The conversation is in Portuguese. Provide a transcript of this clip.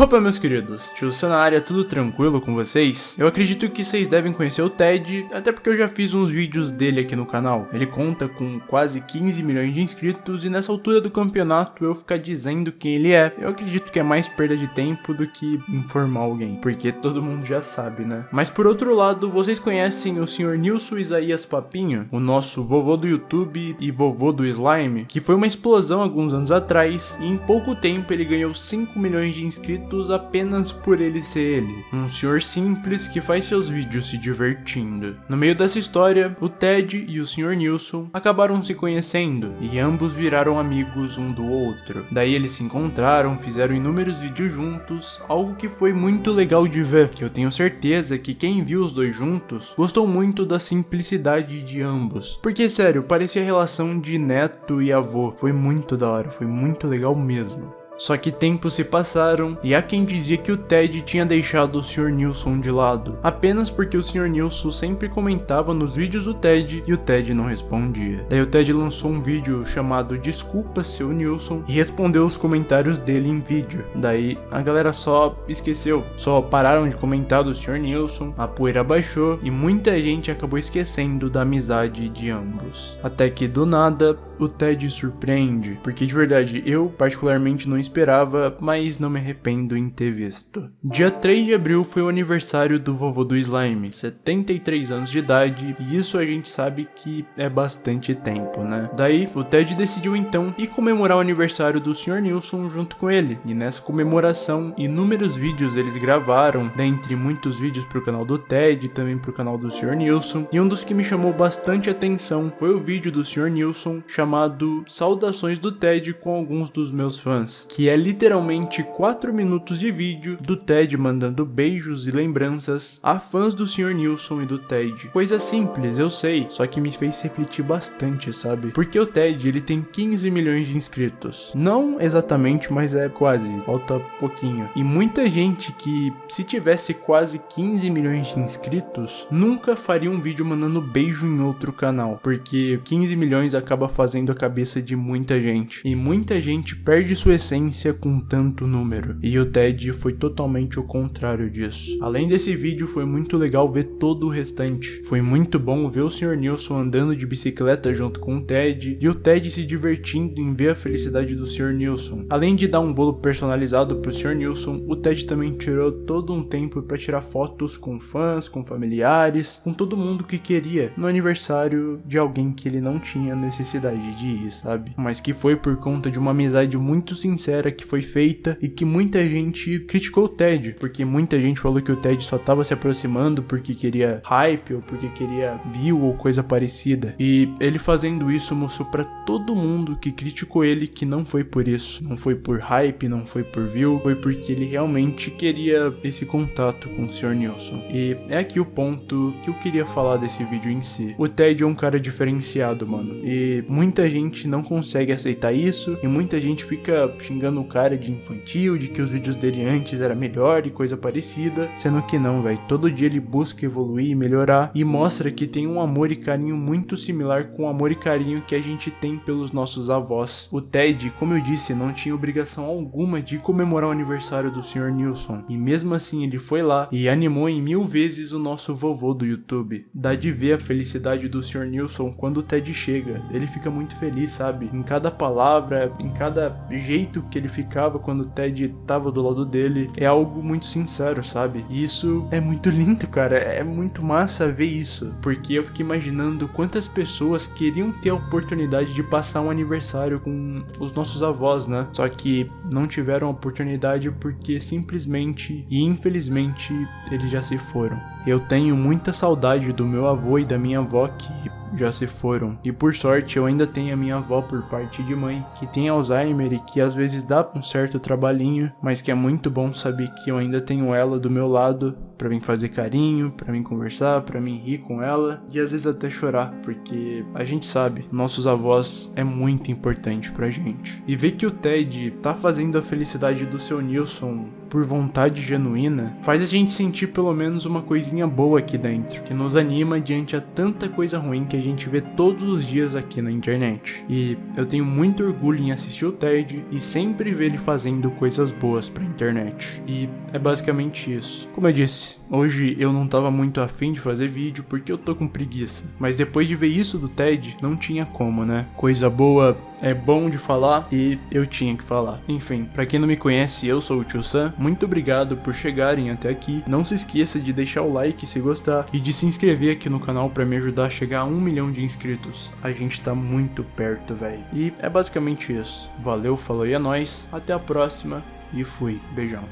Opa meus queridos, tio na área, tudo tranquilo com vocês? Eu acredito que vocês devem conhecer o Ted, até porque eu já fiz uns vídeos dele aqui no canal. Ele conta com quase 15 milhões de inscritos e nessa altura do campeonato eu ficar dizendo quem ele é, eu acredito que é mais perda de tempo do que informar alguém, porque todo mundo já sabe, né? Mas por outro lado, vocês conhecem o Sr. Nilson Isaías Papinho, o nosso vovô do YouTube e vovô do Slime, que foi uma explosão alguns anos atrás e em pouco tempo ele ganhou 5 milhões de inscritos apenas por ele ser ele, um senhor simples que faz seus vídeos se divertindo. No meio dessa história, o Ted e o Sr. Nilson acabaram se conhecendo e ambos viraram amigos um do outro. Daí eles se encontraram, fizeram inúmeros vídeos juntos, algo que foi muito legal de ver, que eu tenho certeza que quem viu os dois juntos gostou muito da simplicidade de ambos. Porque sério, parecia a relação de neto e avô, foi muito da hora, foi muito legal mesmo. Só que tempos se passaram e há quem dizia que o Ted tinha deixado o Sr. Nilson de lado, apenas porque o Sr. Nilson sempre comentava nos vídeos do Ted e o Ted não respondia. Daí o Ted lançou um vídeo chamado Desculpa seu Nilson e respondeu os comentários dele em vídeo. Daí a galera só esqueceu, só pararam de comentar do Sr. Nilson, a poeira baixou e muita gente acabou esquecendo da amizade de ambos. Até que do nada o Ted surpreende, porque de verdade eu particularmente não esperava, mas não me arrependo em ter visto. Dia 3 de abril foi o aniversário do vovô do Slime, 73 anos de idade, e isso a gente sabe que é bastante tempo, né? Daí, o Ted decidiu então ir comemorar o aniversário do Sr. Nilson junto com ele, e nessa comemoração, inúmeros vídeos eles gravaram, dentre muitos vídeos pro canal do Ted também pro canal do Sr. Nilson, e um dos que me chamou bastante atenção foi o vídeo do Sr. Nilson chamado Saudações do Ted com alguns dos meus fãs, que é literalmente 4 minutos de vídeo do Ted mandando beijos e lembranças a fãs do Sr. Nilson e do Ted. Coisa simples, eu sei, só que me fez refletir bastante, sabe? Porque o Ted, ele tem 15 milhões de inscritos. Não exatamente, mas é quase, falta pouquinho. E muita gente que, se tivesse quase 15 milhões de inscritos, nunca faria um vídeo mandando beijo em outro canal, porque 15 milhões acaba fazendo a cabeça de muita gente. E muita gente perde sua essência com tanto número, e o Ted foi totalmente o contrário disso. Além desse vídeo, foi muito legal ver todo o restante. Foi muito bom ver o Sr. Nilson andando de bicicleta junto com o Ted, e o Ted se divertindo em ver a felicidade do Sr. Nilson. Além de dar um bolo personalizado pro Sr. Nilson, o Ted também tirou todo um tempo para tirar fotos com fãs, com familiares, com todo mundo que queria no aniversário de alguém que ele não tinha necessidade de ir, sabe? Mas que foi por conta de uma amizade muito sincera que foi feita e que muita gente criticou o Ted, porque muita gente falou que o Ted só tava se aproximando porque queria hype ou porque queria view ou coisa parecida. E ele fazendo isso mostrou para todo mundo que criticou ele que não foi por isso, não foi por hype, não foi por view, foi porque ele realmente queria esse contato com o Sr. Nilson. E é aqui o ponto que eu queria falar desse vídeo em si. O Ted é um cara diferenciado, mano, e muita gente não consegue aceitar isso e muita gente fica xingando o cara de infantil, de que os vídeos dele antes era melhor e coisa parecida, sendo que não, velho. Todo dia ele busca evoluir e melhorar e mostra que tem um amor e carinho muito similar com o amor e carinho que a gente tem pelos nossos avós. O Ted, como eu disse, não tinha obrigação alguma de comemorar o aniversário do Sr. Nilson, e mesmo assim ele foi lá e animou em mil vezes o nosso vovô do YouTube. Dá de ver a felicidade do Sr. Nilson quando o Ted chega, ele fica muito feliz, sabe? Em cada palavra, em cada jeito que ele ficava quando o Ted tava do lado dele é algo muito sincero, sabe? E isso é muito lindo, cara. É muito massa ver isso. Porque eu fiquei imaginando quantas pessoas queriam ter a oportunidade de passar um aniversário com os nossos avós, né? Só que não tiveram a oportunidade porque simplesmente e infelizmente eles já se foram. Eu tenho muita saudade do meu avô e da minha avó que já se foram. E por sorte eu ainda tenho a minha avó por parte de mãe, que tem Alzheimer e que às vezes dá um certo trabalhinho, mas que é muito bom saber que eu ainda tenho ela do meu lado para mim fazer carinho, para mim conversar, para mim rir com ela e às vezes até chorar, porque a gente sabe, nossos avós é muito importante pra gente. E ver que o Ted tá fazendo a felicidade do seu Nilson por vontade genuína, faz a gente sentir pelo menos uma coisinha boa aqui dentro, que nos anima diante a tanta coisa ruim que a gente vê todos os dias aqui na internet. E eu tenho muito orgulho em assistir o Ted e sempre ver ele fazendo coisas boas pra internet. E é basicamente isso. Como eu disse, hoje eu não tava muito afim de fazer vídeo porque eu tô com preguiça, mas depois de ver isso do Ted, não tinha como, né? Coisa boa é bom de falar e eu tinha que falar. Enfim, para quem não me conhece, eu sou o Tio Sam. Muito obrigado por chegarem até aqui. Não se esqueça de deixar o like se gostar e de se inscrever aqui no canal para me ajudar a chegar a um milhão de inscritos. A gente tá muito perto, velho. E é basicamente isso. Valeu, falou e é nóis. Até a próxima e fui. Beijão.